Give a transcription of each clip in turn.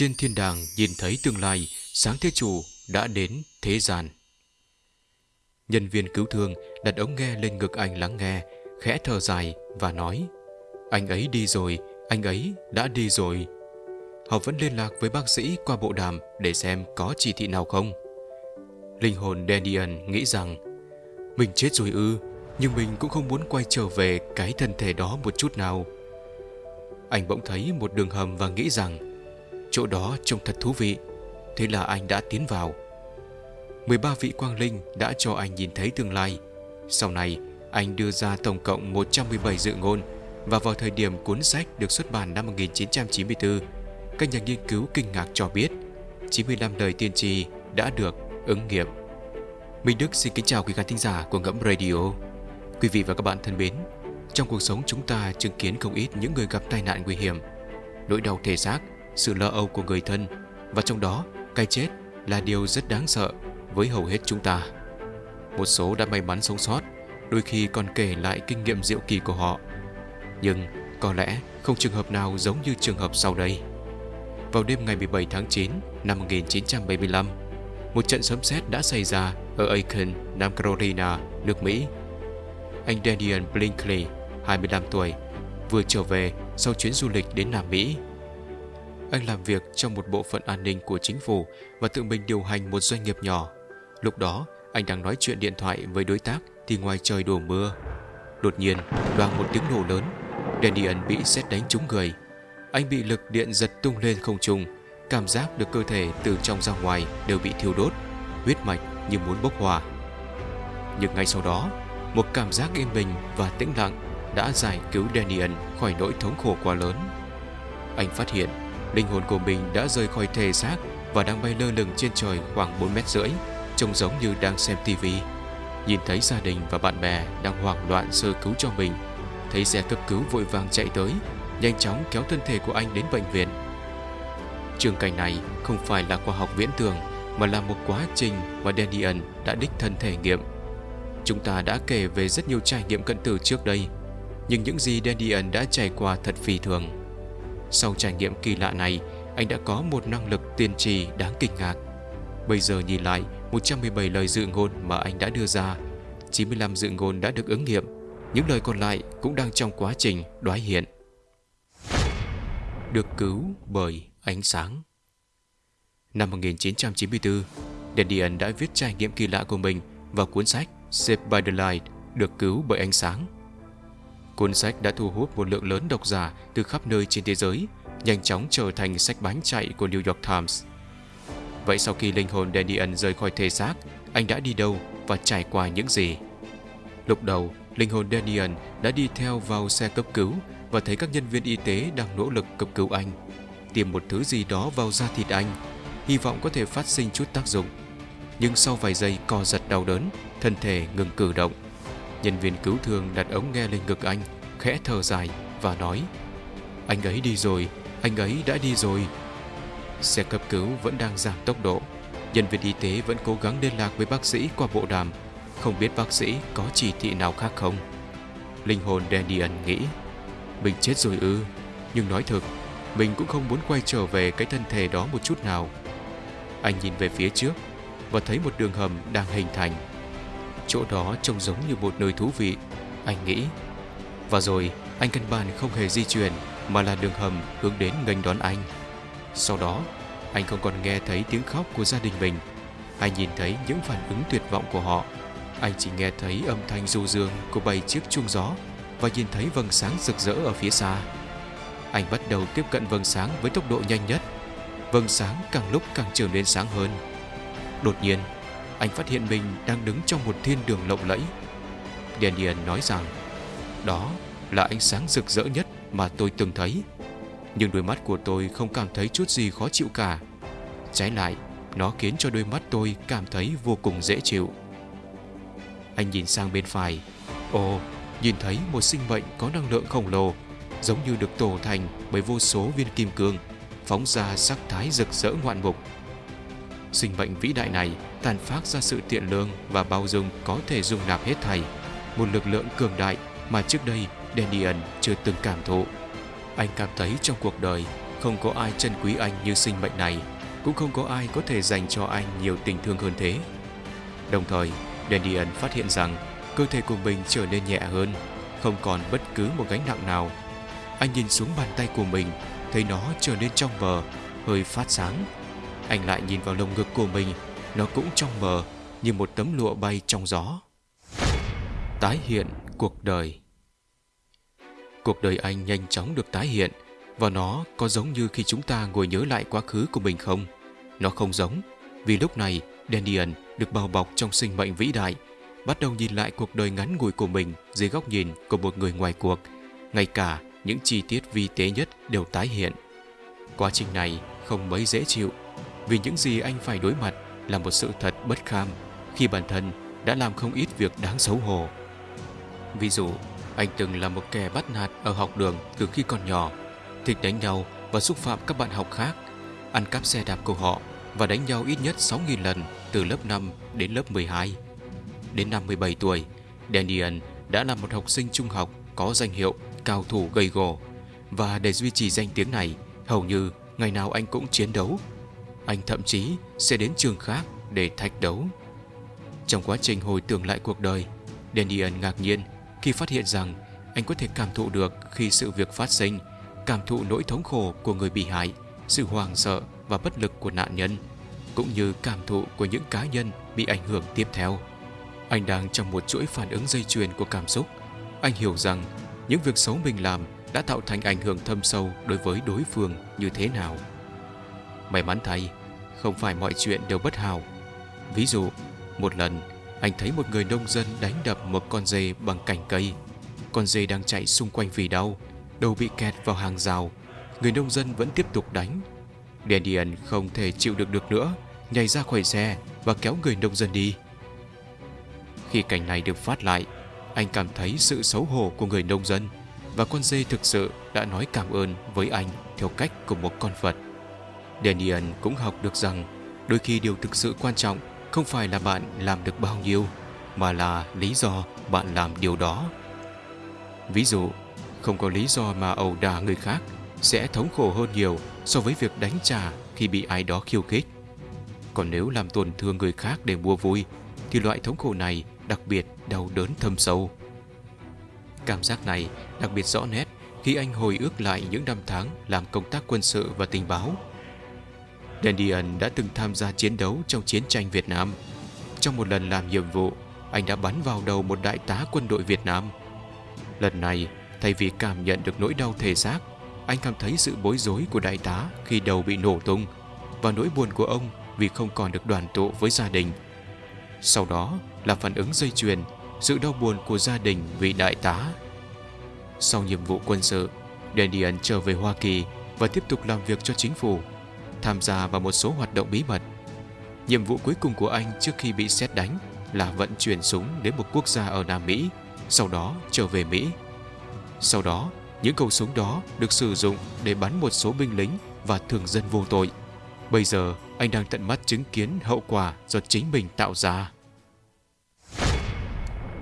trên thiên đàng nhìn thấy tương lai, sáng thế chủ đã đến thế gian. Nhân viên cứu thương đặt ống nghe lên ngực anh lắng nghe, khẽ thở dài và nói Anh ấy đi rồi, anh ấy đã đi rồi. Họ vẫn liên lạc với bác sĩ qua bộ đàm để xem có chỉ thị nào không. Linh hồn Daniel nghĩ rằng Mình chết rồi ư, nhưng mình cũng không muốn quay trở về cái thân thể đó một chút nào. Anh bỗng thấy một đường hầm và nghĩ rằng chỗ đó trông thật thú vị. Thế là anh đã tiến vào. 13 vị quang linh đã cho anh nhìn thấy tương lai. Sau này, anh đưa ra tổng cộng 117 dự ngôn và vào thời điểm cuốn sách được xuất bản năm 1994, các nhà nghiên cứu kinh ngạc cho biết 95 lời tiên tri đã được ứng nghiệm. Minh Đức xin kính chào quý khán thính giả của Ngẫm Radio. Quý vị và các bạn thân mến, trong cuộc sống chúng ta chứng kiến không ít những người gặp tai nạn nguy hiểm, nỗi đau thể xác, sự lo âu của người thân và trong đó cái chết là điều rất đáng sợ với hầu hết chúng ta. Một số đã may mắn sống sót, đôi khi còn kể lại kinh nghiệm diệu kỳ của họ. Nhưng có lẽ không trường hợp nào giống như trường hợp sau đây. Vào đêm ngày 17 tháng 9 năm 1975, một trận sấm sét đã xảy ra ở Aiken, Nam Carolina, nước Mỹ. Anh Daniel Blinkley, 25 tuổi, vừa trở về sau chuyến du lịch đến Nam Mỹ. Anh làm việc trong một bộ phận an ninh của chính phủ và tự mình điều hành một doanh nghiệp nhỏ. Lúc đó, anh đang nói chuyện điện thoại với đối tác thì ngoài trời đổ mưa. Đột nhiên, loang một tiếng nổ lớn, Daniel bị xét đánh trúng người. Anh bị lực điện giật tung lên không trung, cảm giác được cơ thể từ trong ra ngoài đều bị thiêu đốt, huyết mạch như muốn bốc hỏa. Nhưng ngay sau đó, một cảm giác yên bình và tĩnh lặng đã giải cứu Daniel khỏi nỗi thống khổ quá lớn. Anh phát hiện linh hồn của mình đã rời khỏi thể xác và đang bay lơ lửng trên trời khoảng 4 mét rưỡi, trông giống như đang xem tivi. Nhìn thấy gia đình và bạn bè đang hoảng loạn sơ cứu cho mình, thấy xe cấp cứu vội vàng chạy tới, nhanh chóng kéo thân thể của anh đến bệnh viện. Trường cảnh này không phải là khoa học viễn tưởng mà là một quá trình mà Daniel đã đích thân thể nghiệm. Chúng ta đã kể về rất nhiều trải nghiệm cận tử trước đây, nhưng những gì Daniel đã trải qua thật phi thường. Sau trải nghiệm kỳ lạ này, anh đã có một năng lực tiên tri đáng kinh ngạc. Bây giờ nhìn lại 117 lời dự ngôn mà anh đã đưa ra, 95 dự ngôn đã được ứng nghiệm, những lời còn lại cũng đang trong quá trình đoái hiện. Được cứu bởi ánh sáng Năm 1994, Daniel đã viết trải nghiệm kỳ lạ của mình vào cuốn sách Saved by the Light, được cứu bởi ánh sáng. Cuốn sách đã thu hút một lượng lớn độc giả từ khắp nơi trên thế giới, nhanh chóng trở thành sách bán chạy của New York Times. Vậy sau khi linh hồn Daniel rời khỏi thể xác, anh đã đi đâu và trải qua những gì? Lúc đầu, linh hồn Daniel đã đi theo vào xe cấp cứu và thấy các nhân viên y tế đang nỗ lực cấp cứu anh. tìm một thứ gì đó vào da thịt anh, hy vọng có thể phát sinh chút tác dụng. Nhưng sau vài giây co giật đau đớn, thân thể ngừng cử động. Nhân viên cứu thương đặt ống nghe lên ngực anh, khẽ thở dài và nói Anh ấy đi rồi, anh ấy đã đi rồi. Xe cấp cứu vẫn đang giảm tốc độ. Nhân viên y tế vẫn cố gắng liên lạc với bác sĩ qua bộ đàm. Không biết bác sĩ có chỉ thị nào khác không? Linh hồn Daniel nghĩ Mình chết rồi ư Nhưng nói thật, Mình cũng không muốn quay trở về cái thân thể đó một chút nào Anh nhìn về phía trước Và thấy một đường hầm đang hình thành Chỗ đó trông giống như một nơi thú vị. Anh nghĩ. Và rồi, anh căn bản không hề di chuyển, Mà là đường hầm hướng đến nghênh đón anh. Sau đó, Anh không còn nghe thấy tiếng khóc của gia đình mình. Hay nhìn thấy những phản ứng tuyệt vọng của họ. Anh chỉ nghe thấy âm thanh du dương Của bảy chiếc chuông gió Và nhìn thấy vầng sáng rực rỡ ở phía xa. Anh bắt đầu tiếp cận vầng sáng với tốc độ nhanh nhất. Vầng sáng càng lúc càng trở nên sáng hơn. Đột nhiên anh phát hiện mình đang đứng trong một thiên đường lộng lẫy. Daniel nói rằng, đó là ánh sáng rực rỡ nhất mà tôi từng thấy. Nhưng đôi mắt của tôi không cảm thấy chút gì khó chịu cả. Trái lại, nó khiến cho đôi mắt tôi cảm thấy vô cùng dễ chịu. Anh nhìn sang bên phải. Ồ, nhìn thấy một sinh mệnh có năng lượng khổng lồ, giống như được tổ thành bởi vô số viên kim cương, phóng ra sắc thái rực rỡ ngoạn mục sinh mệnh vĩ đại này tàn phát ra sự tiện lương và bao dung có thể dung nạp hết thảy, một lực lượng cường đại mà trước đây Daniel chưa từng cảm thụ. Anh cảm thấy trong cuộc đời Không có ai trân quý anh như sinh mệnh này, cũng không có ai có thể dành cho anh nhiều tình thương hơn thế. Đồng thời, Daniel phát hiện rằng cơ thể của mình trở nên nhẹ hơn, không còn bất cứ một gánh nặng nào. Anh nhìn xuống bàn tay của mình, thấy nó trở nên trong vờ hơi phát sáng. Anh lại nhìn vào lồng ngực của mình, nó cũng trong mờ, như một tấm lụa bay trong gió. Tái hiện cuộc đời Cuộc đời anh nhanh chóng được tái hiện, và nó có giống như khi chúng ta ngồi nhớ lại quá khứ của mình không? Nó không giống, vì lúc này daniel được bao bọc trong sinh mệnh vĩ đại, bắt đầu nhìn lại cuộc đời ngắn ngủi của mình dưới góc nhìn của một người ngoài cuộc. Ngay cả những chi tiết vi tế nhất đều tái hiện. Quá trình này không mấy dễ chịu, vì những gì anh phải đối mặt là một sự thật bất kham khi bản thân đã làm không ít việc đáng xấu hổ. Ví dụ, anh từng là một kẻ bắt nạt ở học đường từ khi còn nhỏ, thích đánh nhau và xúc phạm các bạn học khác, ăn cắp xe đạp của họ và đánh nhau ít nhất 6.000 lần từ lớp 5 đến lớp 12. Đến năm 17 tuổi, Daniel đã là một học sinh trung học có danh hiệu cao thủ gây gổ và để duy trì danh tiếng này, hầu như ngày nào anh cũng chiến đấu. Anh thậm chí sẽ đến trường khác để thách đấu. Trong quá trình hồi tưởng lại cuộc đời, Daniel ngạc nhiên khi phát hiện rằng anh có thể cảm thụ được khi sự việc phát sinh, cảm thụ nỗi thống khổ của người bị hại, sự hoang sợ và bất lực của nạn nhân, cũng như cảm thụ của những cá nhân bị ảnh hưởng tiếp theo. Anh đang trong một chuỗi phản ứng dây chuyền của cảm xúc. Anh hiểu rằng những việc xấu mình làm đã tạo thành ảnh hưởng thâm sâu đối với đối phương như thế nào. May mắn thay, không phải mọi chuyện đều bất hảo. Ví dụ, một lần anh thấy một người nông dân đánh đập một con dê bằng cành cây. Con dê đang chạy xung quanh vì đau, đầu bị kẹt vào hàng rào. Người nông dân vẫn tiếp tục đánh. Dandian không thể chịu được được nữa, nhảy ra khỏi xe và kéo người nông dân đi. Khi cảnh này được phát lại, anh cảm thấy sự xấu hổ của người nông dân và con dê thực sự đã nói cảm ơn với anh theo cách của một con vật. Daniel cũng học được rằng đôi khi điều thực sự quan trọng không phải là bạn làm được bao nhiêu, mà là lý do bạn làm điều đó. Ví dụ, không có lý do mà ẩu đả người khác sẽ thống khổ hơn nhiều so với việc đánh trả khi bị ai đó khiêu khích. Còn nếu làm tổn thương người khác để mua vui, thì loại thống khổ này đặc biệt đau đớn thâm sâu. Cảm giác này đặc biệt rõ nét khi anh hồi ước lại những năm tháng làm công tác quân sự và tình báo. Daniel đã từng tham gia chiến đấu trong chiến tranh Việt Nam. Trong một lần làm nhiệm vụ, anh đã bắn vào đầu một đại tá quân đội Việt Nam. Lần này, thay vì cảm nhận được nỗi đau thể xác, anh cảm thấy sự bối rối của đại tá khi đầu bị nổ tung và nỗi buồn của ông vì không còn được đoàn tụ với gia đình. Sau đó là phản ứng dây chuyền, sự đau buồn của gia đình vì đại tá. Sau nhiệm vụ quân sự, Daniel trở về Hoa Kỳ và tiếp tục làm việc cho chính phủ, tham gia vào một số hoạt động bí mật. Nhiệm vụ cuối cùng của anh trước khi bị xét đánh là vận chuyển súng đến một quốc gia ở Nam Mỹ, sau đó trở về Mỹ. Sau đó, những khẩu súng đó được sử dụng để bắn một số binh lính và thường dân vô tội. Bây giờ, anh đang tận mắt chứng kiến hậu quả do chính mình tạo ra.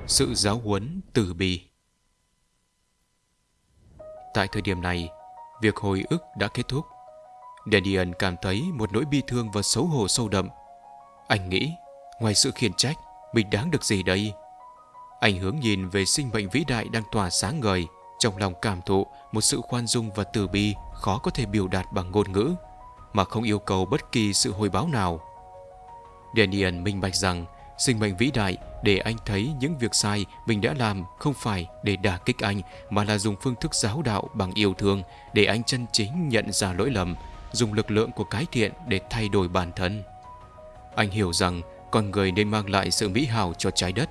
Sự giáo huấn từ bi Tại thời điểm này, việc hồi ức đã kết thúc. Daniel cảm thấy một nỗi bi thương và xấu hổ sâu đậm. Anh nghĩ, ngoài sự khiển trách, mình đáng được gì đây? Anh hướng nhìn về sinh mệnh vĩ đại đang tỏa sáng ngời, trong lòng cảm thụ một sự khoan dung và từ bi khó có thể biểu đạt bằng ngôn ngữ, mà không yêu cầu bất kỳ sự hồi báo nào. Daniel minh bạch rằng sinh mệnh vĩ đại để anh thấy những việc sai mình đã làm không phải để đả kích anh mà là dùng phương thức giáo đạo bằng yêu thương để anh chân chính nhận ra lỗi lầm, dùng lực lượng của cái thiện để thay đổi bản thân. Anh hiểu rằng con người nên mang lại sự mỹ hảo cho trái đất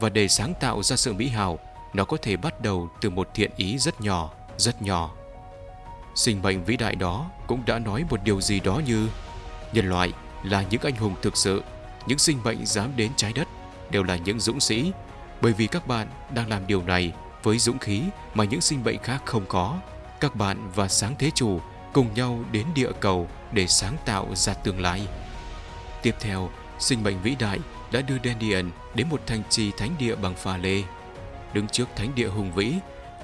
và để sáng tạo ra sự mỹ hảo, nó có thể bắt đầu từ một thiện ý rất nhỏ, rất nhỏ. Sinh mệnh vĩ đại đó cũng đã nói một điều gì đó như nhân loại là những anh hùng thực sự, những sinh mệnh dám đến trái đất đều là những dũng sĩ, bởi vì các bạn đang làm điều này với dũng khí mà những sinh mệnh khác không có. Các bạn và sáng thế chủ cùng nhau đến địa cầu để sáng tạo ra tương lai. Tiếp theo, sinh mệnh vĩ đại đã đưa Dandian đến một thành trì thánh địa bằng pha lê. Đứng trước thánh địa hùng vĩ,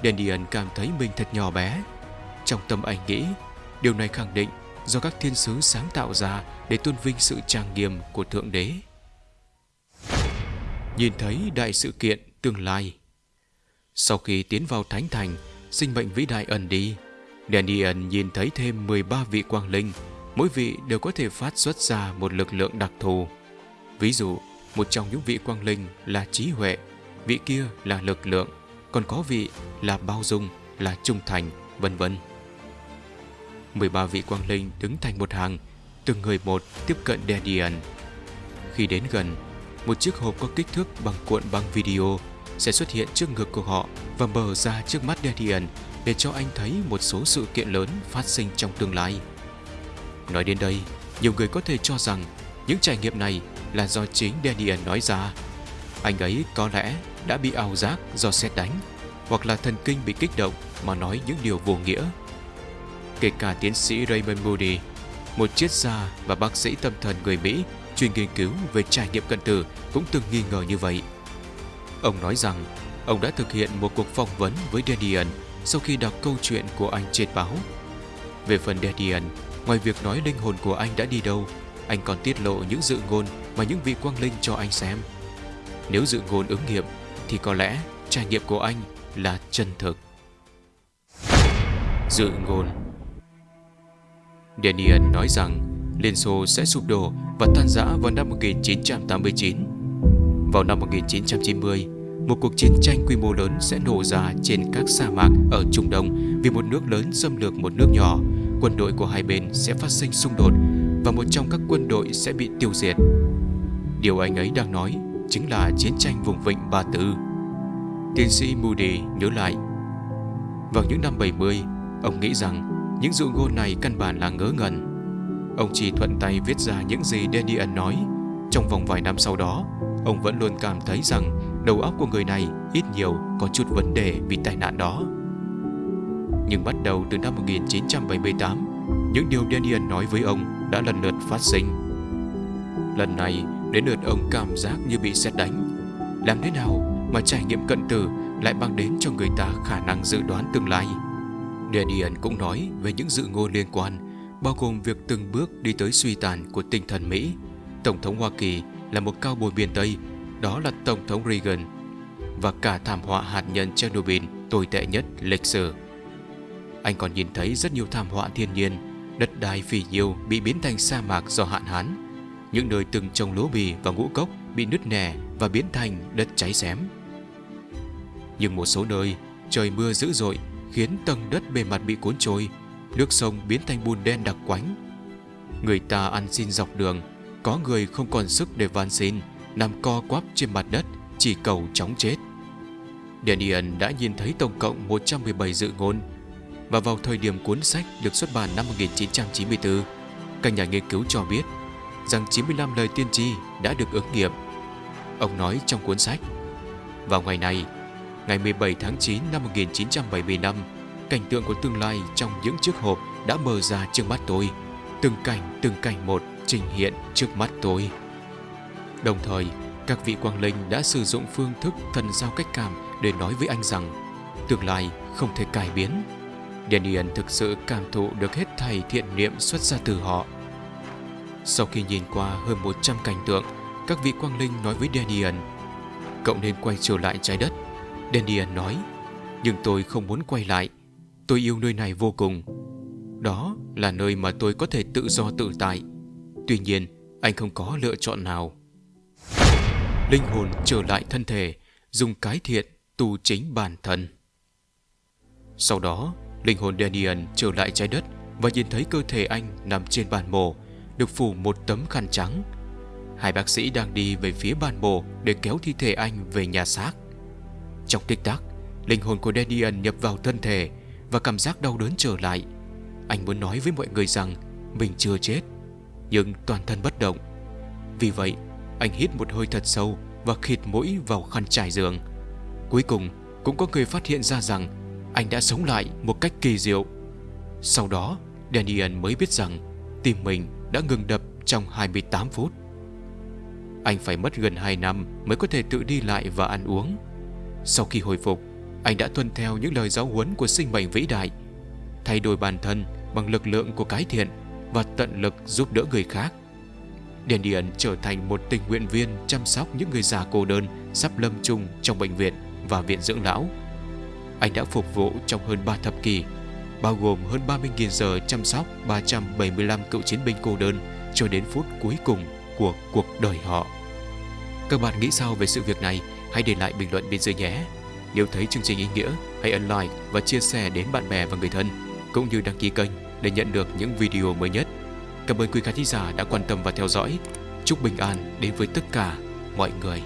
Dandian cảm thấy mình thật nhỏ bé. Trong tâm anh nghĩ, Điều này khẳng định do các thiên sứ sáng tạo ra để tôn vinh sự trang nghiêm của Thượng Đế. Nhìn thấy đại sự kiện tương lai Sau khi tiến vào Thánh Thành, sinh mệnh vĩ đại ẩn đi, Daniel nhìn thấy thêm 13 vị quang linh, mỗi vị đều có thể phát xuất ra một lực lượng đặc thù. Ví dụ, một trong những vị quang linh là trí huệ, vị kia là lực lượng, còn có vị là bao dung, là trung thành, vân vân. 13 vị quang linh đứng thành một hàng, từng người một tiếp cận Daniel. Khi đến gần, một chiếc hộp có kích thước bằng cuộn băng video sẽ xuất hiện trước ngực của họ và mở ra trước mắt Daniel để cho anh thấy một số sự kiện lớn phát sinh trong tương lai. Nói đến đây, nhiều người có thể cho rằng những trải nghiệm này là do chính Daniel nói ra. Anh ấy có lẽ đã bị ảo giác do xét đánh hoặc là thần kinh bị kích động mà nói những điều vô nghĩa. Kể cả tiến sĩ Raymond Moody, một triết gia và bác sĩ tâm thần người Mỹ chuyên nghiên cứu về trải nghiệm cận tử cũng từng nghi ngờ như vậy. Ông nói rằng ông đã thực hiện một cuộc phỏng vấn với Daniel sau khi đọc câu chuyện của anh trên báo. Về phần Daniel, ngoài việc nói linh hồn của anh đã đi đâu, anh còn tiết lộ những dự ngôn mà những vị quang linh cho anh xem. Nếu dự ngôn ứng nghiệm, thì có lẽ trải nghiệm của anh là chân thực. Dự ngôn Daniel nói rằng Liên Xô sẽ sụp đổ và tan rã vào năm 1989. Vào năm 1990, một cuộc chiến tranh quy mô lớn sẽ nổ ra trên các sa mạc ở Trung Đông vì một nước lớn xâm lược một nước nhỏ. Quân đội của hai bên sẽ phát sinh xung đột và một trong các quân đội sẽ bị tiêu diệt. Điều anh ấy đang nói chính là chiến tranh vùng vịnh Ba Tư. Tiến sĩ Moody nhớ lại. Vào những năm 70, ông nghĩ rằng những dụ ngôn này căn bản là ngớ ngẩn. Ông chỉ thuận tay viết ra những gì Daniel nói. Trong vòng vài năm sau đó, ông vẫn luôn cảm thấy rằng đầu óc của người này ít nhiều có chút vấn đề vì tai nạn đó. Nhưng bắt đầu từ năm 1978, những điều Daniel nói với ông đã lần lượt phát sinh. Lần này, đến lượt ông cảm giác như bị xét đánh. Làm thế nào mà trải nghiệm cận tử lại mang đến cho người ta khả năng dự đoán tương lai? Daniel cũng nói về những dự ngôn liên quan, bao gồm việc từng bước đi tới suy tàn của tinh thần Mỹ. Tổng thống Hoa Kỳ là một cao bồi miền Tây, đó là Tổng thống Reagan, và cả thảm họa hạt nhân Chernobyl tồi tệ nhất lịch sử. Anh còn nhìn thấy rất nhiều thảm họa thiên nhiên, đất đai phì nhiêu bị biến thành sa mạc do hạn hán, những nơi từng trồng lúa bì và ngũ cốc bị nứt nẻ và biến thành đất cháy xém. Nhưng một số nơi, trời mưa dữ dội khiến tầng đất bề mặt bị cuốn trôi, nước sông biến thành bùn đen đặc quánh. Người ta ăn xin dọc đường, có người không còn sức để van xin, nằm co quắp trên mặt đất, chỉ cầu chóng chết. Daniel đã nhìn thấy tổng cộng 117 dự ngôn và vào thời điểm cuốn sách được xuất bản năm 1994, các nhà nghiên cứu cho biết rằng 95 lời tiên tri đã được ứng nghiệm. Ông nói trong cuốn sách, vào ngày này, ngày 17 tháng 9 năm 1975, cảnh tượng của tương lai trong những chiếc hộp đã mở ra trước mắt tôi. Từng cảnh, từng cảnh một trình hiện trước mắt tôi. Đồng thời, các vị quang linh đã sử dụng phương thức thần giao cách cảm để nói với anh rằng tương lai không thể cải biến. Daniel thực sự cảm thụ được hết thầy thiện niệm xuất ra từ họ. Sau khi nhìn qua hơn 100 cảnh tượng, các vị quang linh nói với Daniel Cậu nên quay trở lại trái đất. Daniel nói Nhưng tôi không muốn quay lại. Tôi yêu nơi này vô cùng. Đó là nơi mà tôi có thể tự do tự tại. Tuy nhiên anh không có lựa chọn nào. Linh hồn trở lại thân thể Dùng cái thiện tu chính bản thân Sau đó Linh hồn Daniel trở lại trái đất Và nhìn thấy cơ thể anh nằm trên bàn mổ Được phủ một tấm khăn trắng Hai bác sĩ đang đi về phía bàn mổ Để kéo thi thể anh về nhà xác trong tích tắc, linh hồn của Daniel nhập vào thân thể và cảm giác đau đớn trở lại. Anh muốn nói với mọi người rằng mình chưa chết, nhưng toàn thân bất động. Vì vậy, anh hít một hơi thật sâu và khịt mũi vào khăn trải giường. Cuối cùng, cũng có người phát hiện ra rằng anh đã sống lại một cách kỳ diệu. Sau đó, Daniel mới biết rằng tim mình đã ngừng đập trong 28 phút. Anh phải mất gần 2 năm mới có thể tự đi lại và ăn uống. Sau khi hồi phục, anh đã tuân theo những lời giáo huấn của sinh mệnh vĩ đại, thay đổi bản thân bằng lực lượng của cái thiện và tận lực giúp đỡ người khác. Điền điền trở thành một tình nguyện viên chăm sóc những người già cô đơn sắp lâm chung trong bệnh viện và viện dưỡng lão. Anh đã phục vụ trong hơn 3 thập kỷ, bao gồm hơn 30.000 giờ chăm sóc 375 cựu chiến binh cô đơn cho đến phút cuối cùng của cuộc đời họ. Các bạn nghĩ sao về sự việc này? Hãy để lại bình luận bên dưới nhé. Nếu thấy chương trình ý nghĩa, hãy ấn like và chia sẻ đến bạn bè và người thân, cũng như đăng ký kênh để nhận được những video mới nhất. Cảm ơn quý khán thính giả đã quan tâm và theo dõi. Chúc bình an đến với tất cả mọi người.